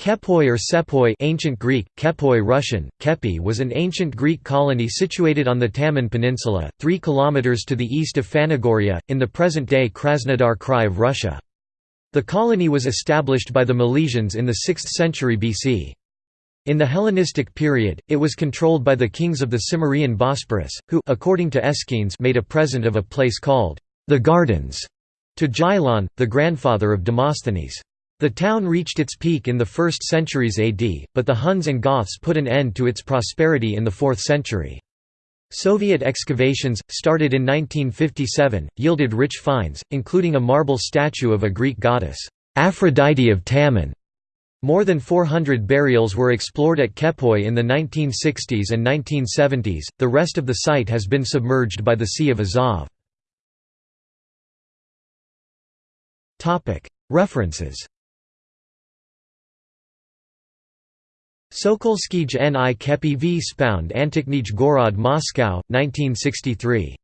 Kepoi or Sepoi ancient Greek, Kepoi Russian, Kepi was an ancient Greek colony situated on the Taman Peninsula, 3 km to the east of Phanagoria, in the present-day Krasnodar Krai of Russia. The colony was established by the Milesians in the 6th century BC. In the Hellenistic period, it was controlled by the kings of the Cimmerian Bosporus, who according to Aeschines made a present of a place called the Gardens to Gylon, the grandfather of Demosthenes. The town reached its peak in the 1st centuries AD, but the Huns and Goths put an end to its prosperity in the 4th century. Soviet excavations, started in 1957, yielded rich finds, including a marble statue of a Greek goddess, Aphrodite of Taman. More than 400 burials were explored at Kepoi in the 1960s and 1970s, the rest of the site has been submerged by the Sea of Azov. References Sokolskij N. I Kepi v Spound Antiknij Gorod Moscow, 1963.